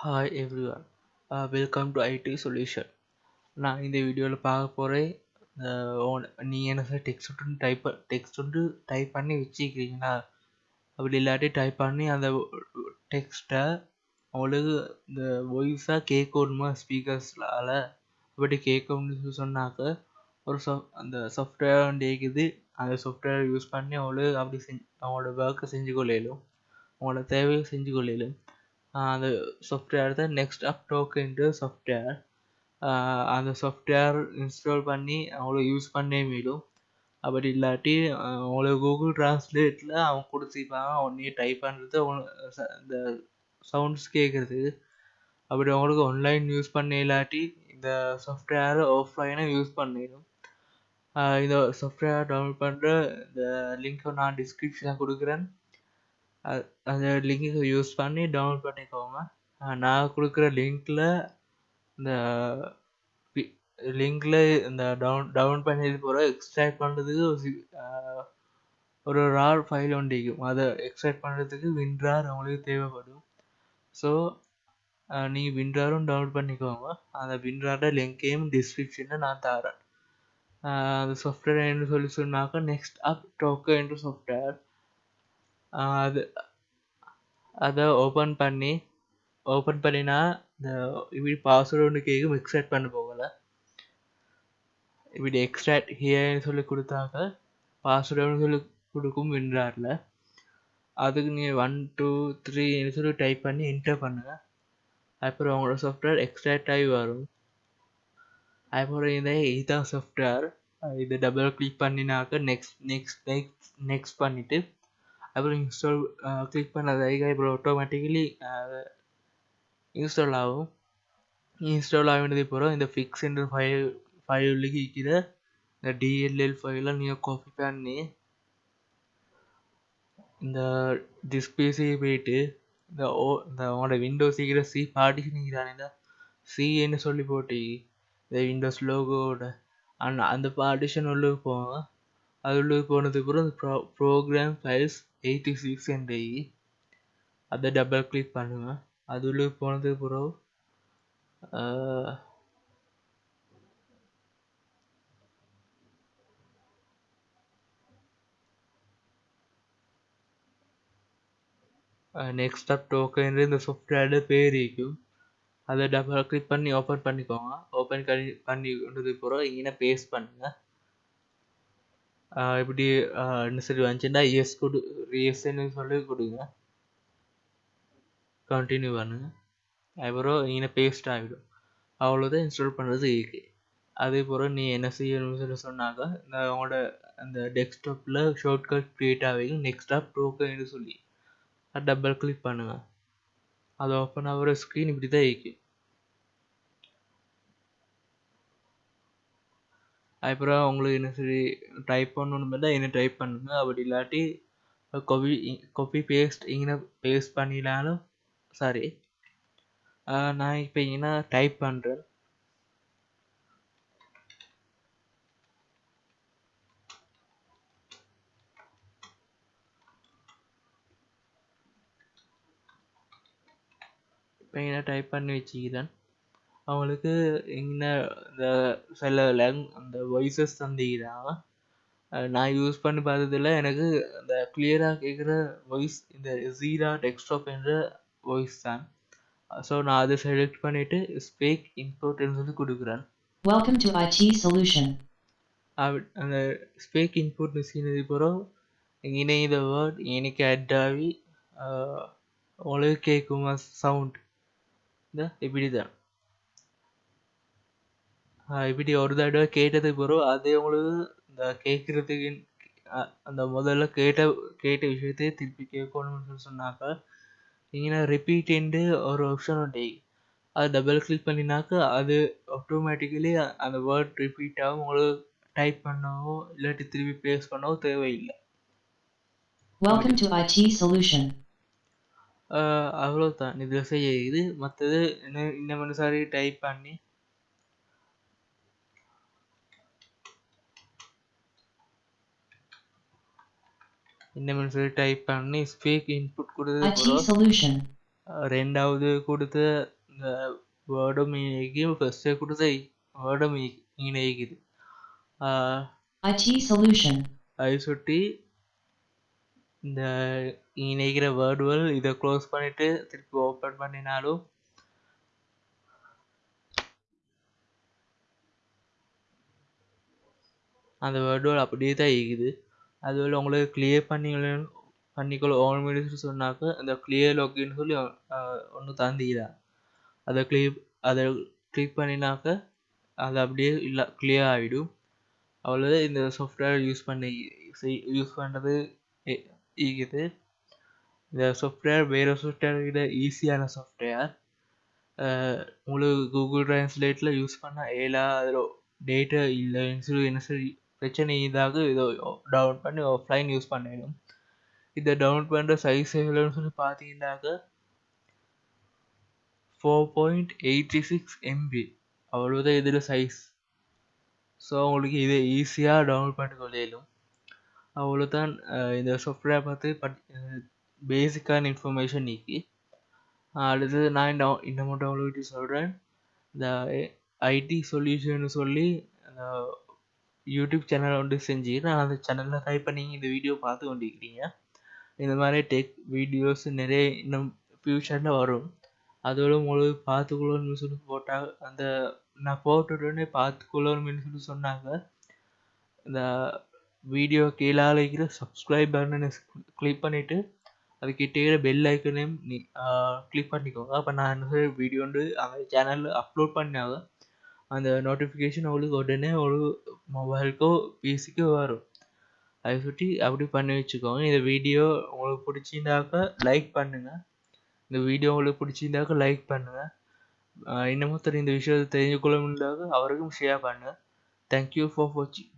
Hi everyone welcome to IT solution நான் இந்த வீடியோவில் பார்க்க போகிறேன் நீ என்ன டெக்ஸ்ட் ஒன்று டைப் டெக்ஸ்ட் ஒன்று டைப் பண்ணி வச்சுக்கிறீங்களா அப்படி இல்லாட்டி டைப் பண்ணி அந்த டெக்ஸ்ட்டை உங்களுக்கு இந்த வாய்ஸாக கேட்கணுமா ஸ்பீக்கர்ஸ்லால் அப்படி கேட்கணும்னு சொன்னாக்க ஒரு சாஃப் அந்த சாஃப்ட்வேர் ஒன்று இருக்குது அந்த சாஃப்ட்வேர் யூஸ் பண்ணி அவங்களுக்கு அப்படி செஞ்சு அவங்களோட ஒர்க்கை செஞ்சு கொள்ளையிலும் அவங்களோட தேவையை செஞ்சு கொள்ளையிலும் அந்த சாஃப்ட்வேர் தான் நெக்ஸ்ட் அப் டோக்கன்ட்டு சாஃப்ட்வேர் அந்த சாஃப்ட்வேர் இன்ஸ்டால் பண்ணி அவங்கள யூஸ் பண்ணே மீடும் அப்படி இல்லாட்டி அவங்கள கூகுள் ட்ரான்ஸ்லேட்டில் அவங்க கொடுத்துருப்பாங்க அவனே டைப் பண்ணுறது அவங்க இந்த சவுண்ட்ஸ் கேட்குறது அப்படி அவங்களுக்கு ஆன்லைன் யூஸ் பண்ண இல்லாட்டி இந்த சாஃப்ட்வேரை ஆஃப்லைனாக யூஸ் பண்ணிடும் இந்த சாஃப்ட்வேர் டவுன்லோட் பண்ணுற இந்த லிங்க்கை நான் டிஸ்கிரிப்ஷனில் கொடுக்குறேன். அந்த லிங்க்குக்கு யூஸ் பண்ணி டவுன்லோட் பண்ணிக்கோங்க. நான் கொடுக்குற லிங்க்கில் இந்த லிங்க்கில் இந்த டவுன் டவுன் பண்ணி போகிற எக்ஸ்ட்ராக்ட் பண்ணுறதுக்கு ஒரு ரார் ஃபைல் ஒன்று இருக்கும். அதை எக்ஸ்ட்ராக்ட் பண்ணுறதுக்கு வின்ட்ரார் உங்களுக்கு தேவைப்படும். ஸோ நீங்கள் வின்ட்ராரும் டவுன்லோட் பண்ணிக்கோங்க. அந்த வின்ட்ராரோட லிங்கையும் டிஸ்கிரிப்ஷனில் நான் தரேன். அந்த சாஃப்ட்வேர் என்ன சொல்லி சொன்னாக்கா நெக்ஸ்ட் அப் டோக்கோ என்ற சாஃப்ட்வேர் அது அதை ஓப்பன் பண்ணி ஓப்பன் பண்ணினா இந்த இப்படி பாஸ்வேர்டு ஒன்று கேட்கும் எக்ஸ்ட்ராக்ட் பண்ண போகலை. இப்படி எக்ஸ்ட்ராக்ட் ஹியர்னு சொல்லி கொடுத்தாக்க பாஸ்வேர்டு சொல்லி கொடுக்கும் வின்றாரில் அதுக்கு நீங்கள் ஒன் டூ த்ரீன்னு சொல்லி டைப் பண்ணி என்டர் பண்ணுங்கள் அப்புறம் உங்களோட சாஃப்ட்வேர் எக்ஸ்ட்ராக்ட் ஆகி வரும். அப்புறம் இந்த இதுதான் சாஃப்ட்வேர் இது டபுள் கிளிக் பண்ணினாக்க நெக்ஸ்ட் நெக்ஸ்ட் நெக்ஸ்ட் நெக்ஸ்ட் பண்ணிவிட்டு அப்புறம் இன்ஸ்டால் கிளிக் பண்ணதாக இப்போ ஆட்டோமேட்டிக்கலி இன்ஸ்டால் ஆகும் இன்ஸ்டால் ஆகினது போகிறோம் இந்த ஃபிக்ஸ் என்ற ஃபைல் ஃபைலுக்கு இருக்கிற இந்த டிஎல்எல் ஃபைலை நீங்கள் காப்பி பண்ணி இந்த டிஸ்பிளேஸே போயிட்டு இந்த ஓ இந்த உங்களோட விண்டோஸ் இருக்கிற சி பார்ட்டிஷன் இருக்கிறாங்க சிஏன்னு சொல்லி போட்டி இந்த விண்டோஸ் லோகோட அண்ட் அந்த பார்ட்டிஷன் உள்ளே போவோம் அது உள்ளே போனதுக்கு அப்புறம் இந்த pro program files eighty six என்ற அதை டபுள் கிளிக் பண்ணுங்கள் அது போனது போனதுக்கு நெக்ஸ்ட் அப் டோக்கன் இந்த சாஃப்ட்வேரோட பேர் இருக்கும். அதை டபுள் கிளிக் பண்ணி ஓப்பன் பண்ணிக்கோங்க. ஓப்பன் பண்ணி பண்ணி கொண்டது அப்புறம் இங்கே பேஸ்ட் பண்ணுங்க. இப்படி என்ன சரி வந்துச்சுன்னா எஸ் கொடு எஸ்ன்னு சொல்லி கொடுங்க. கண்டினியூ பண்ணுங்க. அதுக்கப்புறம் இங்கே பேஸ்ட் ஆகிடும். அவ்வளோதான் இன்ஸ்டால் பண்ணுறது ஈஸி அதே போல் நீ என்ன செய்யணும்னு சொல்லி சொன்னாக்கா நான் உங்களோட அந்த டெஸ்க்டாப்பில் ஷார்ட்கட் க்ரியேட் ஆகிக்கும் நெக்ஸ்டாப் டோக்கன் சொல்லி. அதை டபுள் கிளிக் பண்ணுங்க. அது ஓப்பன் ஆகிற ஸ்க்ரீன் இப்படி தான் இருக்கும் அப்புறம் உங்களுக்கு என்ன சரி டைப் பண்ணணும் பார்த்தா என்ன டைப் பண்ணுங்க. அப்படி இல்லாட்டி கொபி கொப்பி பேஸ்ட் இங்கே பேஸ்ட் பண்ணினாலும் சாரி நான் இப்போ இங்கே டைப் பண்ணுறேன் இப்போ இங்கே டைப் பண்ணி வச்சுக்கிறேன். அவங்களுக்கு இங்கே இந்த சில லேங் அந்த வாய்ஸஸ் தந்திக்கிறாங்க நான் யூஸ் பண்ணி பார்த்ததில் எனக்கு அந்த கிளியராக கேட்குற வாய்ஸ் இந்த ஜீரா டெக்ஸ்டாப் என்ற வாய்ஸ் தான். ஸோ நான் அதை செலக்ட் பண்ணிவிட்டு ஸ்பீக் இன்புட்னு சொல்லி கொடுக்குறேன். Welcome to IT Solution. அந்த ஸ்பீக் இன்புட் செய்யறது பிறகு இங்கே இந்த வேர்ட் எனக்கு அட் ஆகி உங்களுக்கு கேட்குமா சவுண்ட் இந்த இப்படி தான் இப்படி ஒரு தடவை கேட்டதுக்கு பிறகு அதே உங்களுக்கு இந்த கேட்குறதுக்கு அந்த முதல்ல கேட்ட கேட்ட விஷயத்தையே திருப்பி கேட்கணும்னு சொல்லி சொன்னாக்கா இங்கே ரிப்பீட்டுன்ட்டு ஒரு ஆப்ஷன் உண்டு. அது டபுள் கிளிக் பண்ணினாக்கா அது ஆட்டோமேட்டிக்கலி அந்த வேர்ட் ரிப்பீட் ஆகும். உங்களுக்கு டைப் பண்ணவோ இல்லாட்டி திருப்பி பேஸ் பண்ணவோ தேவையில்லை. Welcome to IT Solution. அவ்வளோதான் இதில் செய்ய. இது மற்றது இன்னும் இன்னும் சாரி டைப் பண்ணி இன்னும் சொல்லி டைப் பண்ணி ஸ்பீக் இன்புட் Solution. ரெண்டாவது கொடுத்த இந்த வேர்டும் இணைக்கும் ஃபஸ்ட்டு கொடுத்த வேர்டும் இணைக்குது. சுட்டி இந்த இணைக்கிற வேர்டுகள் இதை க்ளோஸ் பண்ணிட்டு திருப்பி ஓப்பன் பண்ணினாலும் அந்த வேர்டுகள் அப்படியே தான் இருக்குது அதுவில் உங்களுக்கு கிளியர் பண்ணி பண்ணிக்கொள்ள ஓன் மினிட்ஸ் சொன்னாக்க அந்த கிளியர் லாகின்னு சொல்லி ஒன்று தந்தீதா அதை கிளிக் அதை கிளிக் பண்ணினாக்க அது அப்படியே இல்லை கிளியர் ஆகிடும் அவ்வளோதான் இந்த சாஃப்ட்வேர் யூஸ் பண்ணி யூஸ் பண்ணுறது இருக்குது. இந்த சாஃப்ட்வேர் வேறு சாஃப்ட்வேர் விட ஈஸியான சாஃப்ட்வேர் உங்களுக்கு கூகுள் ட்ரான்ஸ்லேட்டில் யூஸ் பண்ணால் ஏலா அதில் டேட்டா இல்லைன்னு சொல்லி என்ன சொல்லி பிரச்சனை இதாக இதோ டவுன்லோட் பண்ணி ஆஃப்லைன் யூஸ் பண்ணிடும். இதை டவுன்லோட் பண்ணுற சைஸ் எவ்வளோன்னு சொல்லி பார்த்தீங்கன்னாக்க four point eighty six MB அவ்வளோதான் இதில் சைஸ் ஸோ உங்களுக்கு இதை ஈஸியாக டவுன்லோட் பண்ணி கொள்ளையிலும் அவ்வளோதான் இந்த சாஃப்ட்வேர் பார்த்து பட் பேசிக்கான இன்ஃபர்மேஷன் நீக்கி அடுத்தது நான் டவு இன்னமும் டவுன்லோட் சொல்கிறேன் இந்த ஐடி சொல்யூஷன் சொல்லி யூடியூப் சேனல் ஒன்று செஞ்சு நான் அந்த சேனலில் டைப் பண்ணி இந்த வீடியோ பார்த்து கொண்டிருக்கிறீங்க. இந்த மாதிரி டெக் வீடியோஸ் நிறைய இன்னும் ஃப்யூச்சரில் வரும். அதோட உங்களுக்கு பார்த்துக்கொள்ளணும்னு சொல்லி போட்டால் அந்த நான் போட்டுட்டோடனே பார்த்துக்கொள்ளணும்னு சொல்லி சொன்னாங்க. இந்த வீடியோ கீழே இருக்கிற சப்ஸ்கிரைப் பட்டனை கிளிக் பண்ணிவிட்டு அதுக்கிட்டே பெல் ஐக்கனையும் நீ கிளிக் பண்ணிக்கோங்க. அப்போ நான் என்ன வீடியோ வந்து அந்த சேனலில் அப்லோட் பண்ணாங்க அந்த நோட்டிஃபிகேஷன் அவளுக்கு உடனே ஒரு மொபைலுக்கோ பிசிக்கோ வரும். அதை சுற்றி அப்படி பண்ணி வச்சுக்கோங்க. இந்த வீடியோ உங்களுக்கு பிடிச்சிருந்தாக்க லைக் பண்ணுங்கள் இந்த வீடியோ உங்களுக்கு பிடிச்சிருந்தாக்க லைக் பண்ணுங்கள் இன்னமும் இந்த விஷயத்தை தெரிஞ்சு கொள்ள முடியாத அவருக்கும் ஷேர் பண்ணுங்கள் தேங்க்யூ ஃபார் வாட்சிங்